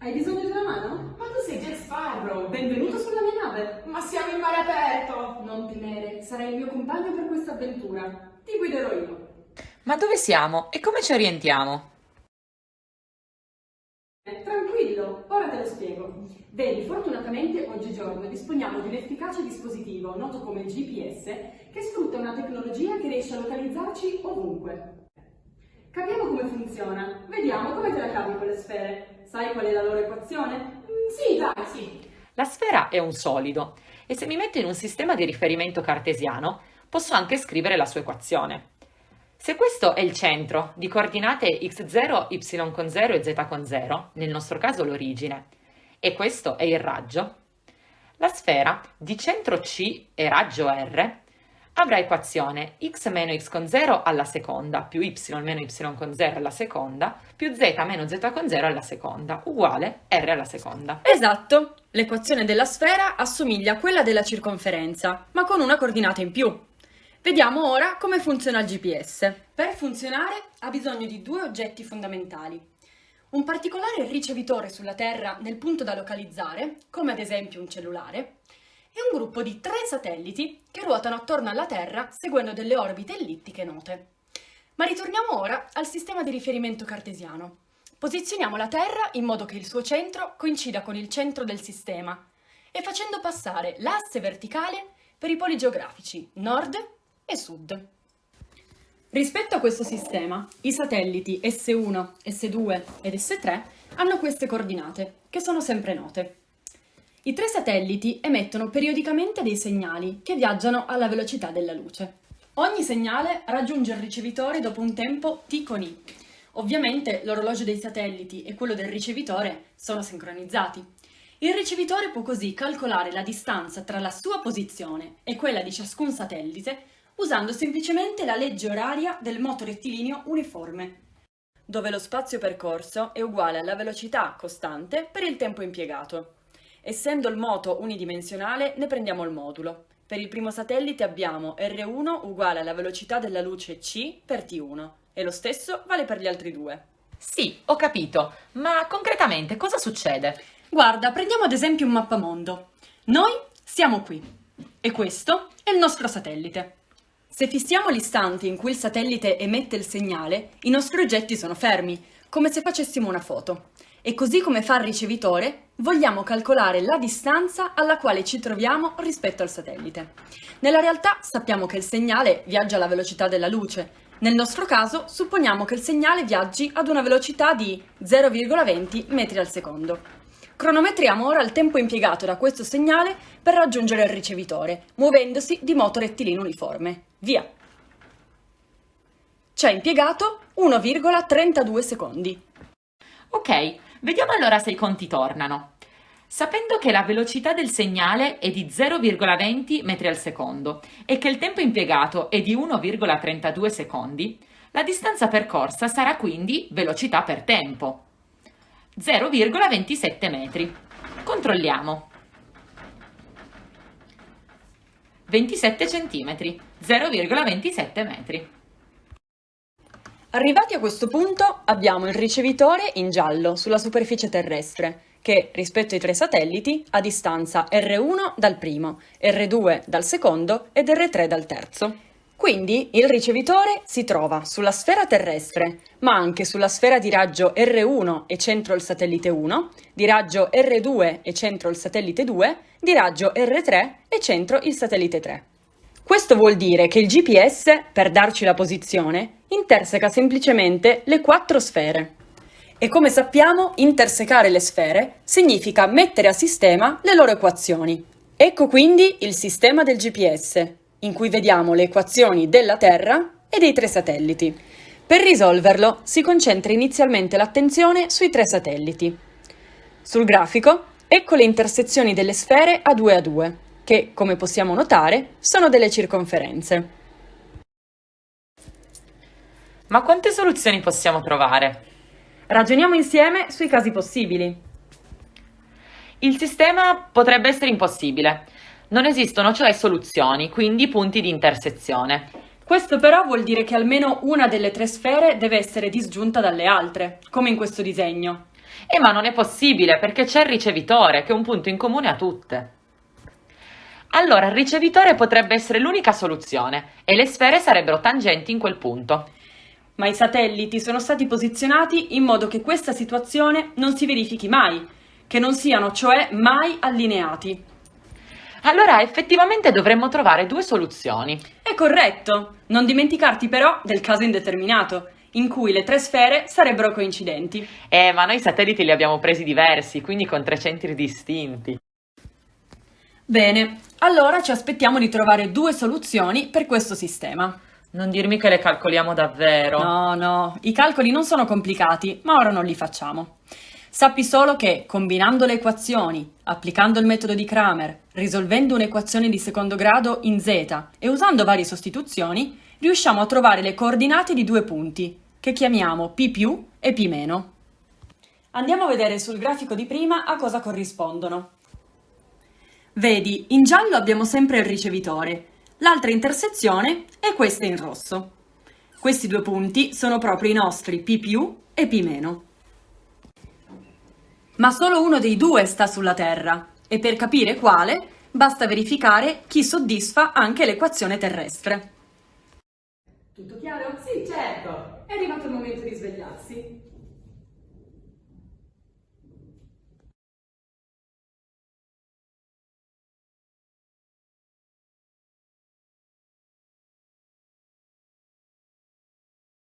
Hai bisogno di una mano? Ma tu sei Jack Sparrow! Benvenuto sulla mia nave! Ma siamo in mare aperto! Non temere, sarai il mio compagno per questa avventura. Ti guiderò io. Ma dove siamo e come ci orientiamo? Eh, Tranquillo, ora te lo spiego. Vedi, fortunatamente oggigiorno disponiamo di un efficace dispositivo, noto come GPS, che sfrutta una tecnologia che riesce a localizzarci ovunque. Capiamo come funziona. Vediamo come te la cavi con le sfere. Sai qual è la loro equazione? Mm, sì, dai, sì. La sfera è un solido e se mi metto in un sistema di riferimento cartesiano posso anche scrivere la sua equazione. Se questo è il centro di coordinate x0, y con 0 e z con 0, nel nostro caso l'origine, e questo è il raggio, la sfera di centro C e raggio R avrà equazione x meno x con 0 alla seconda più y meno y con 0 alla seconda più z meno z con 0 alla seconda uguale r alla seconda. Esatto! L'equazione della sfera assomiglia a quella della circonferenza, ma con una coordinata in più. Vediamo ora come funziona il GPS. Per funzionare ha bisogno di due oggetti fondamentali. Un particolare ricevitore sulla Terra nel punto da localizzare, come ad esempio un cellulare, e un gruppo di tre satelliti che ruotano attorno alla Terra seguendo delle orbite ellittiche note. Ma ritorniamo ora al sistema di riferimento cartesiano. Posizioniamo la Terra in modo che il suo centro coincida con il centro del sistema e facendo passare l'asse verticale per i poli geografici nord e sud. Rispetto a questo sistema, i satelliti S1, S2 ed S3 hanno queste coordinate, che sono sempre note. I tre satelliti emettono periodicamente dei segnali che viaggiano alla velocità della luce. Ogni segnale raggiunge il ricevitore dopo un tempo t con i. Ovviamente l'orologio dei satelliti e quello del ricevitore sono sincronizzati. Il ricevitore può così calcolare la distanza tra la sua posizione e quella di ciascun satellite usando semplicemente la legge oraria del moto rettilineo uniforme, dove lo spazio percorso è uguale alla velocità costante per il tempo impiegato. Essendo il moto unidimensionale, ne prendiamo il modulo. Per il primo satellite abbiamo R1 uguale alla velocità della luce c per T1 e lo stesso vale per gli altri due. Sì, ho capito, ma concretamente cosa succede? Guarda, prendiamo ad esempio un mappamondo. Noi siamo qui e questo è il nostro satellite. Se fissiamo l'istante in cui il satellite emette il segnale, i nostri oggetti sono fermi, come se facessimo una foto. E così come fa il ricevitore, vogliamo calcolare la distanza alla quale ci troviamo rispetto al satellite. Nella realtà sappiamo che il segnale viaggia alla velocità della luce. Nel nostro caso supponiamo che il segnale viaggi ad una velocità di 0,20 metri al secondo. Cronometriamo ora il tempo impiegato da questo segnale per raggiungere il ricevitore, muovendosi di moto rettilineo uniforme. Via! Ci ha impiegato 1,32 secondi. Ok, vediamo allora se i conti tornano. Sapendo che la velocità del segnale è di 0,20 metri al secondo e che il tempo impiegato è di 1,32 secondi, la distanza percorsa sarà quindi velocità per tempo. 0,27 metri. Controlliamo. 27 centimetri, 0,27 metri. Arrivati a questo punto abbiamo il ricevitore in giallo sulla superficie terrestre che rispetto ai tre satelliti ha distanza R1 dal primo, R2 dal secondo ed R3 dal terzo. Quindi il ricevitore si trova sulla sfera terrestre, ma anche sulla sfera di raggio R1 e centro il satellite 1, di raggio R2 e centro il satellite 2, di raggio R3 e centro il satellite 3. Questo vuol dire che il GPS, per darci la posizione, interseca semplicemente le quattro sfere. E come sappiamo, intersecare le sfere significa mettere a sistema le loro equazioni. Ecco quindi il sistema del GPS, in cui vediamo le equazioni della Terra e dei tre satelliti. Per risolverlo si concentra inizialmente l'attenzione sui tre satelliti. Sul grafico, ecco le intersezioni delle sfere a 2 a 2, che, come possiamo notare, sono delle circonferenze. Ma quante soluzioni possiamo trovare? Ragioniamo insieme sui casi possibili. Il sistema potrebbe essere impossibile. Non esistono cioè soluzioni, quindi punti di intersezione. Questo però vuol dire che almeno una delle tre sfere deve essere disgiunta dalle altre, come in questo disegno. Eh, ma non è possibile perché c'è il ricevitore, che è un punto in comune a tutte. Allora il ricevitore potrebbe essere l'unica soluzione e le sfere sarebbero tangenti in quel punto. Ma i satelliti sono stati posizionati in modo che questa situazione non si verifichi mai, che non siano cioè mai allineati. Allora effettivamente dovremmo trovare due soluzioni. È corretto, non dimenticarti però del caso indeterminato, in cui le tre sfere sarebbero coincidenti. Eh, ma noi i satelliti li abbiamo presi diversi, quindi con tre centri distinti. Bene, allora ci aspettiamo di trovare due soluzioni per questo sistema. Non dirmi che le calcoliamo davvero. No, no, i calcoli non sono complicati, ma ora non li facciamo. Sappi solo che, combinando le equazioni, applicando il metodo di Kramer, risolvendo un'equazione di secondo grado in z e usando varie sostituzioni, riusciamo a trovare le coordinate di due punti, che chiamiamo P più e P meno. Andiamo a vedere sul grafico di prima a cosa corrispondono. Vedi, in giallo abbiamo sempre il ricevitore, l'altra intersezione è questa in rosso. Questi due punti sono proprio i nostri P e P. Ma solo uno dei due sta sulla Terra e per capire quale basta verificare chi soddisfa anche l'equazione terrestre. Tutto chiaro? Sì, certo. È arrivato il momento di svegliarsi.